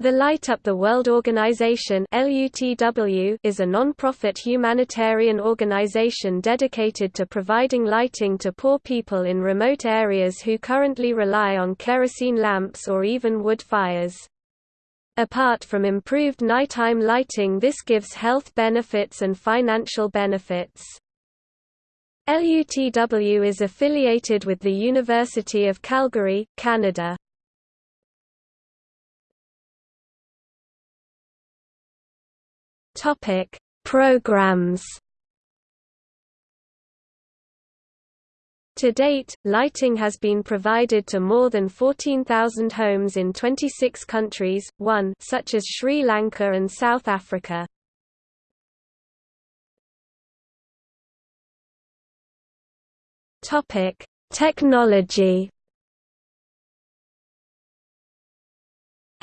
The Light Up the World Organization is a non-profit humanitarian organization dedicated to providing lighting to poor people in remote areas who currently rely on kerosene lamps or even wood fires. Apart from improved nighttime lighting this gives health benefits and financial benefits. LUTW is affiliated with the University of Calgary, Canada. Topic: Programs. To date, lighting has been provided to more than 14,000 homes in 26 countries, one such as Sri Lanka and South Africa. Topic: Technology.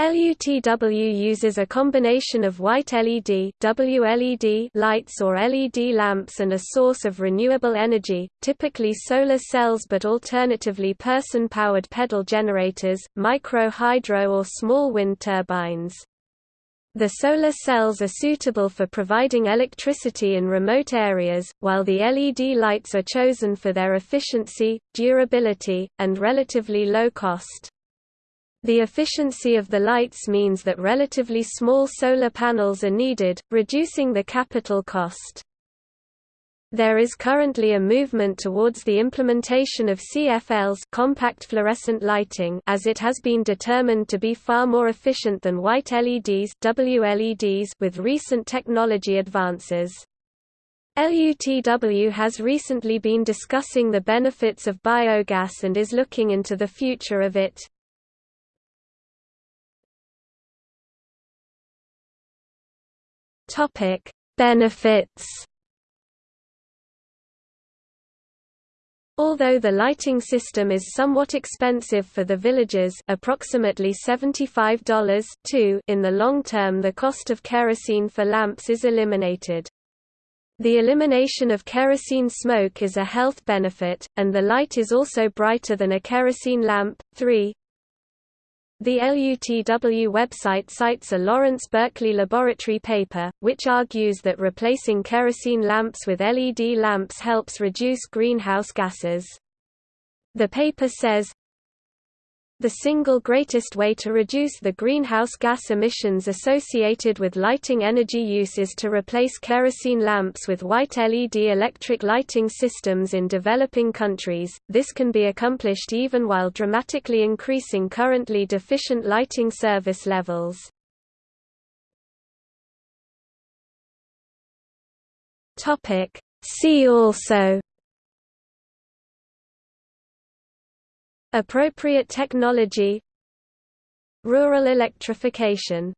LUTW uses a combination of white LED WLED lights or LED lamps and a source of renewable energy, typically solar cells but alternatively person-powered pedal generators, micro-hydro or small wind turbines. The solar cells are suitable for providing electricity in remote areas, while the LED lights are chosen for their efficiency, durability, and relatively low cost. The efficiency of the lights means that relatively small solar panels are needed, reducing the capital cost. There is currently a movement towards the implementation of CFLs compact fluorescent lighting as it has been determined to be far more efficient than white LEDs WLEDs with recent technology advances. LUTW has recently been discussing the benefits of biogas and is looking into the future of it. Topic: Benefits. Although the lighting system is somewhat expensive for the villagers approximately $75 in the long term the cost of kerosene for lamps is eliminated. The elimination of kerosene smoke is a health benefit, and the light is also brighter than a kerosene lamp. 3 the LUTW website cites a Lawrence Berkeley laboratory paper, which argues that replacing kerosene lamps with LED lamps helps reduce greenhouse gases. The paper says, the single greatest way to reduce the greenhouse gas emissions associated with lighting energy use is to replace kerosene lamps with white LED electric lighting systems in developing countries. This can be accomplished even while dramatically increasing currently deficient lighting service levels. Topic: See also Appropriate technology. Rural electrification